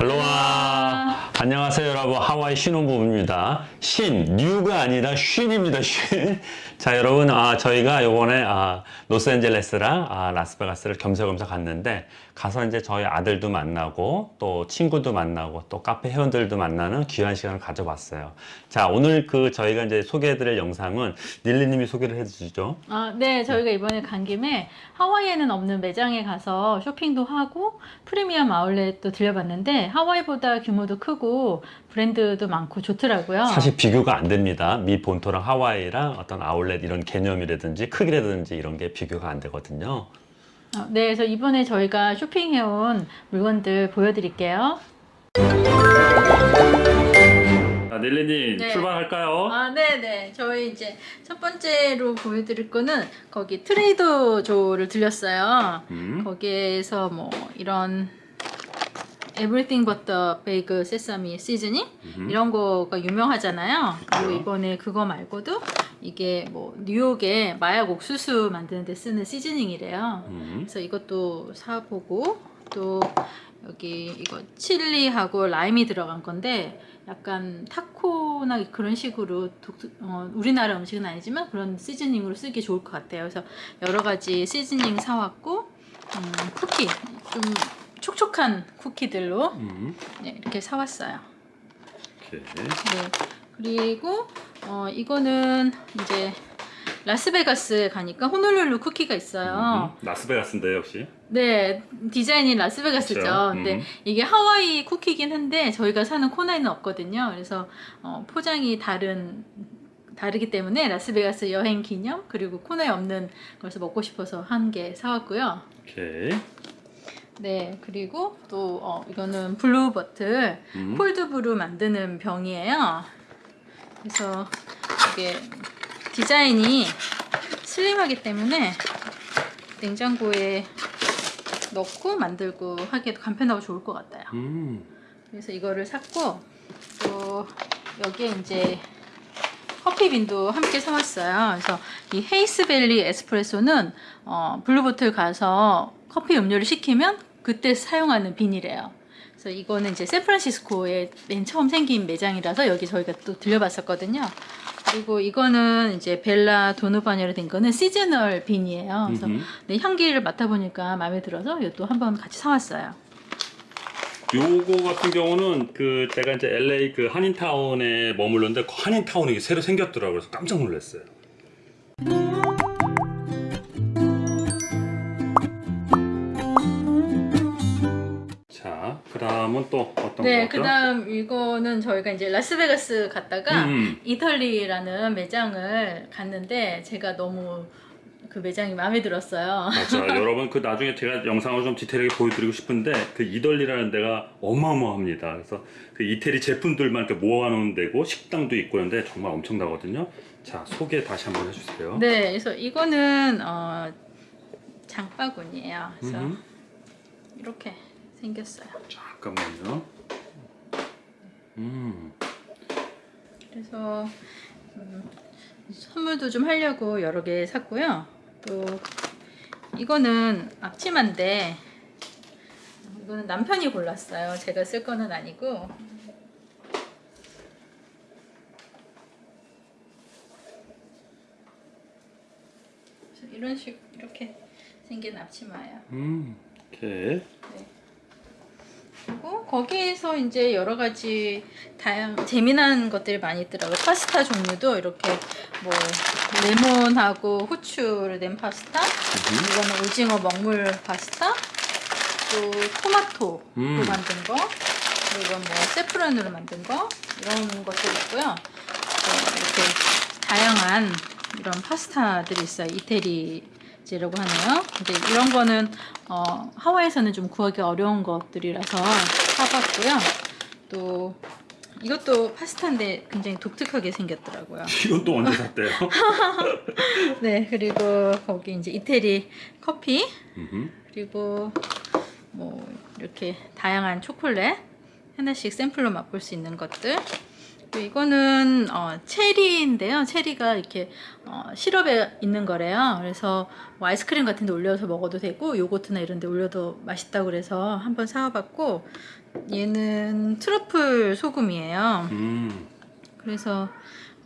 할로와. 안녕하세요 여러분. 하와이 신혼부부입니다. 신 뉴가 아니라 쉰입니다 쉰자 여러분 아 저희가 요번에 아 로스앤젤레스랑 아 라스베가스를 겸사겸사 갔는데 가서 이제 저희 아들도 만나고 또 친구도 만나고 또 카페 회원들도 만나는 귀한 시간을 가져봤어요. 자 오늘 그 저희가 이제 소개해드릴 영상은 닐리님이 소개를 해주시죠. 아, 네, 저희가 이번에 간 김에 하와이에는 없는 매장에 가서 쇼핑도 하고 프리미엄 아울렛도 들려봤는데 하와이보다 규모도 크고 브랜드도 많고 좋더라고요. 사실 비교가 안 됩니다. 미 본토랑 하와이랑 어떤 아울렛 이런 개념이라든지 크기라든지 이런 게 비교가 안 되거든요. 어, 네, 그래서 이번에 저희가 쇼핑해온 물건들 보여드릴게요. 자, 넬리님 네. 출발할까요? 아, 네네. 저희 이제 첫 번째로 보여드릴 거는 거기 트레이더 조를 들렸어요. 음. 거기에서 뭐 이런 Everything but the Bagel Sesame Seasoning 음. 이런 거가 유명하잖아요. 그리고 그렇죠. 이번에 그거 말고도 이게 뭐 뉴욕에 마약 옥수수 만드는 데 쓰는 시즈닝이래요. 음. 그래서 이것도 사보고 또 여기 이거 칠리하고 라임이 들어간 건데 약간 타코나 그런 식으로 독특- 어, 우리나라 음식은 아니지만 그런 시즈닝으로 쓰기 좋을 것 같아요. 그래서 여러 가지 시즈닝 사왔고 음, 쿠키 좀 촉촉한 쿠키들로 음. 네, 이렇게 사왔어요. 오케이. 네. 그리고 어, 이거는 이제 라스베가스에 가니까 호놀룰루 쿠키가 있어요. 음. 라스베가스인데 역시. 네, 디자인이 라스베가스죠. 그렇죠. 근데 음. 이게 하와이 쿠키긴 한데 저희가 사는 코너에는 없거든요. 그래서 어, 포장이 다른 다르기 때문에 라스베가스 여행 기념 그리고 코너에 없는 것을 먹고 싶어서 한 개 사왔고요. 오케이. 네, 그리고 또 어, 이거는 Blue Bottle 음. cold brew 만드는 병이에요. 그래서 이게 디자인이 슬림하기 때문에 냉장고에 넣고 만들고 하기에도 간편하고 좋을 것 같아요. 음. 그래서 이거를 샀고 또 여기에 이제 coffee bean도 함께 사왔어요. 그래서 이 Hayes Valley 에스프레소는 어, Blue Bottle 가서 커피 음료를 시키면 그때 사용하는 bean이래요. 그래서 이거는 이제 샌프란시스코에 맨 처음 생긴 매장이라서 여기 저희가 또 들려봤었거든요. 그리고 이거는 이제 Bella Donovan이로 된 거는 seasonal bean이에요. 그래서. 네, 향기를 맡아보니까 마음에 들어서 이것도 한번 같이 사왔어요. 요거 같은 경우는 그 제가 이제 LA 그 한인타운에 머물렀는데 그 한인타운이 새로 생겼더라고요. 그래서 깜짝 놀랐어요. 다음은 또 어떤 네, 거죠? 그다음 이거는 저희가 이제 라스베가스 갔다가 음. 이탈리라는 매장을 갔는데 제가 너무 그 매장이 마음에 들었어요. 맞아 여러분 그 나중에 제가 영상을 좀 디테일하게 보여드리고 싶은데 그 이덜리라는 데가 어마어마합니다 그래서 그 이태리 제품들만 이렇게 모아놓은 데고 식당도 있고 그런데 정말 엄청나거든요 자 소개 다시 한번 해주세요 네, 그래서 이거는 어, 장바구니예요. 그래서 음. 이렇게 생겼어요. 잠깐만요 음. 그래서 음, 선물도 좀 하려고 여러 개 샀고요. 또 이거는 앞치마인데 이거는 남편이 골랐어요. 제가 쓸 거는 아니고 이런 식 이렇게 생긴 앞치마예요. 음. 오케이 그 리고 거기에서 이제 여러 가지 다양 재미난 것들이 많이 있더라고요. 파스타 종류도 이렇게 뭐 레몬하고 후추를 낸 파스타, 이거는 오징어 먹물 파스타, 또 토마토로 음. 만든 거, 그리고 뭐 세프론으로 만든 거 이런 것들 있고요. 또 이렇게 다양한 이런 파스타들이 있어요. 이태리 제라고 하네요. 근데 이런 거는 어, 하와이에서는 좀 구하기 어려운 것들이라서 사봤고요. 또 이것도 파스타인데 굉장히 독특하게 생겼더라고요. 이건 또 언제 샀대요? 네, 그리고 거기 이제 이태리 커피. 그리고 뭐 이렇게 다양한 초콜릿 하나씩 샘플로 맛볼 수 있는 것들 이거는 어, 체리인데요 체리가 이렇게 어, 시럽에 있는 거래요 그래서 뭐 아이스크림 같은 데 올려서 먹어도 되고 요거트나 이런 데 올려도 맛있다고 그래서 한번 사와봤고 얘는 트러플 소금이에요. 음. 그래서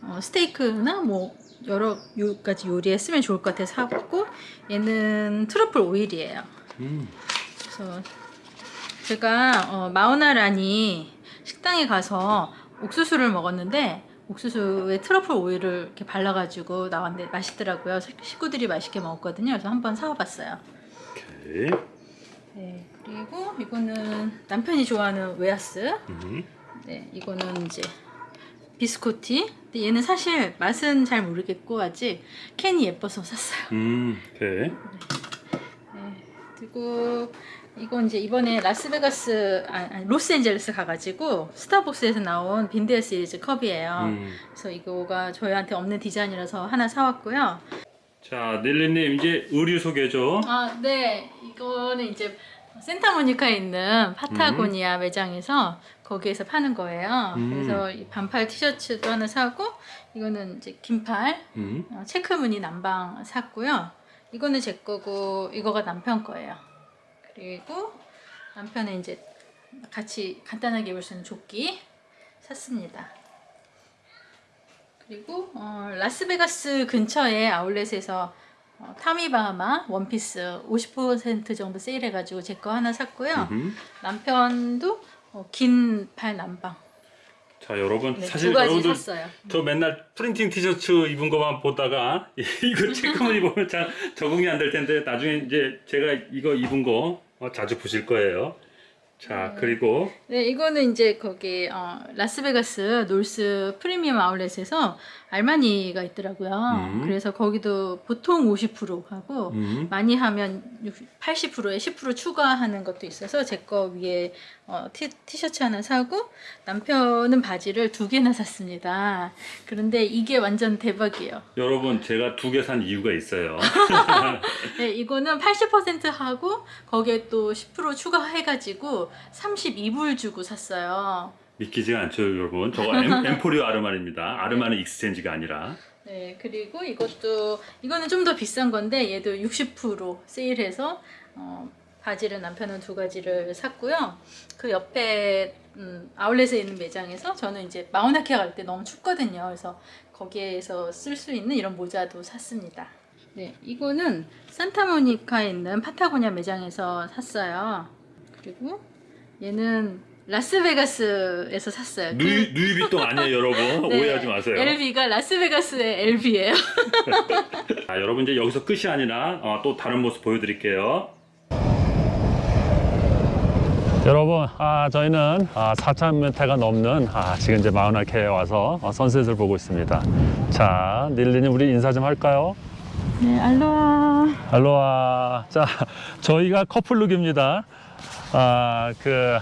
어, 스테이크나 뭐 여러 요- 가지 요리에 쓰면 좋을 것 같아서 사고 얘는 트러플 오일이에요. 음. 그래서 제가 어, 마우나라니 식당에 가서 옥수수를 먹었는데 옥수수에 트러플 오일을 이렇게 발라가지고 나왔는데 맛있더라고요. 식- 식구들이 맛있게 먹었거든요. 그래서 한번 사와봤어요. 오케이. 네, 그리고 이거는 남편이 좋아하는 웨하스. 음. 네, 이거는 이제 비스코티. 근데 얘는 사실 맛은 잘 모르겠고 아직 캔이 예뻐서 샀어요. 음. 오케이. 네, 그리고 이건 이제 이번에 라스베가스 아니, 아니, 로스앤젤레스 가가지고 스타벅스에서 나온 Been There 시리즈 컵이에요. 음. 그래서 이거가 저희한테 없는 디자인이라서 하나 사왔고요. 자, 닐리님 이제 의류 소개죠. 아, 네. 이거는 이제 센타모니카에 있는 파타고니아 매장에서 거기에서 파는 거예요. 음. 그래서 이 반팔 티셔츠도 하나 사고 이거는 이제 긴팔 음. 어, 체크 무늬 남방 샀고요. 이거는 제 거고 이거가 남편 거예요. 그리고 남편은 이제 같이 간단하게 입을 수 있는 조끼 샀습니다. 그리고 어, 라스베가스 근처에 아울렛에서 어, 타미바하마 원피스 50% 정도 세일해가지고 제 거 하나 샀고요. 음. 남편도 어, 긴팔 남방 자, 여러분 네, 사실 여러분들 샀어요. 저 맨날 프린팅 티셔츠 입은 것만 보다가 이거 체크만 입으면 잘 적응이 안 될 텐데 나중에 이제 제가 이거 입은 거 어, 자주 보실 거예요. 자, 그리고 네, 이거는 이제 거기 어, 라스베가스 놀스 프리미엄 아울렛에서 알마니가 있더라고요. 음. 그래서 거기도 보통 50% 하고 음. 많이 하면 80%에 10% 추가하는 것도 있어서 제 거 위에 어, 티, 티셔츠 하나 사고 남편은 바지를 두 개나 샀습니다. 그런데 이게 완전 대박이에요. 여러분 제가 두 개 산 이유가 있어요. 네, 이거는 80% 하고 거기에 또 10% 추가해가지고 32불 주고 샀어요. 믿기지가 않죠, 여러분. 저거 엠, 엠포리오 아르마니입니다. 아르마니 익스체인지가 아니라. 네, 그리고 이것도 이거는 좀 더 비싼 건데 얘도 60% 세일해서 어, 바지를 남편은 두 가지를 샀고요. 그 옆에 음, 아울렛에 있는 매장에서 저는 이제 마우나케아 갈 때 너무 춥거든요. 그래서 거기에서 쓸 수 있는 이런 모자도 샀습니다. 네, 이거는 산타모니카에 있는 파타고니아 매장에서 샀어요. 그리고 얘는 라스베가스에서 샀어요. 누이, 누이비통 아니에요, 여러분. 네, 오해하지 마세요. LB가 라스베가스의 LB예요. 자, 여러분 이제 여기서 끝이 아니라 어, 또 다른 모습 보여드릴게요. 여러분, 아, 저희는 아, 4,000m가 넘는 아, 지금 이제 마우나케에 와서 어, 선셋을 보고 있습니다. 자, 닐리님 우리 인사 좀 할까요? 네, 알로하. 알로하. 자, 저희가 커플룩입니다. 아, 그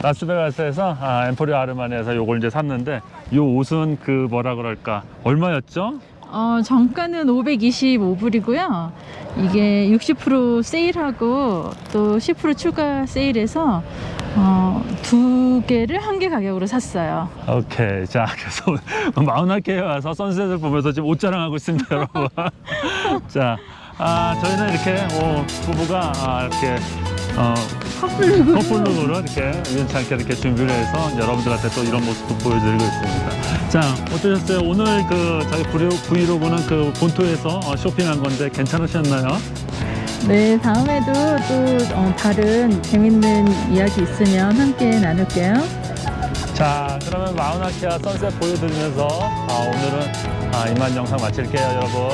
라스베가스에서 아, 엠포리오 아르마니에서 요걸 이제 샀는데 요 옷은 그 뭐라 그럴까 얼마였죠? 어, 정가는 525불이고요. 이게 60% 세일하고 또 10% 추가 세일해서 어, 두 개를 한 개 가격으로 샀어요. 오케이. 자, 그래서 마우나케에 와서 선셋을 보면서 지금 옷 자랑하고 있습니다, 여러분. 자, 아, 저희는 이렇게 어, 부부가 아, 이렇게 어, 커플룩. 커플룩으로 이렇게 우연찮게 이렇게 준비를 해서 여러분들한테 또 이런 모습도 보여드리고 있습니다. 자, 어떠셨어요? 오늘 그 저희 브이로- 브이로그는 그 본토에서 어, 쇼핑한 건데 괜찮으셨나요? 네, 다음에도 또 어, 다른 재밌는 이야기 있으면 함께 나눌게요. 자, 그러면 마우나케아 선셋 보여드리면서 아, 오늘은 아, 이만 영상 마칠게요, 여러분.